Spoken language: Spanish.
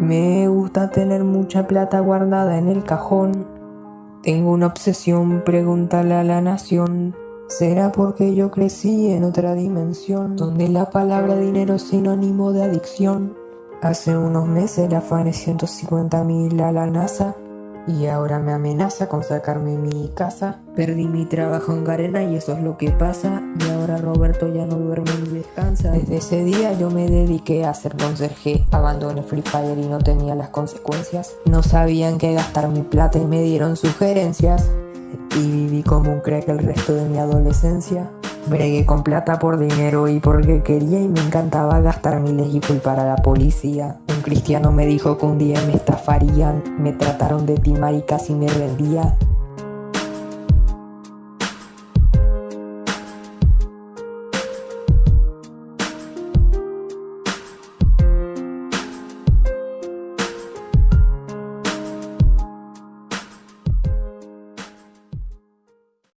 Me gusta tener mucha plata guardada en el cajón. Tengo una obsesión, pregúntale a la nación. ¿Será porque yo crecí en otra dimensión? Donde la palabra dinero es sinónimo de adicción. Hace unos meses le afané 150 mil a la NASA y ahora me amenaza con sacarme mi casa. Perdí mi trabajo en Garena y eso es lo que pasa. Y ahora Roberto ya no duerme ni descansa. Desde ese día yo me dediqué a ser conserje. Abandoné Free Fire y no tenía las consecuencias. No sabían qué gastar mi plata y me dieron sugerencias. Y viví como un crack el resto de mi adolescencia. Bregué con plata por dinero y porque quería y me encantaba gastar miles y culpar a la policía. Cristiano me dijo que un día me estafarían, me trataron de timar y casi me rendía.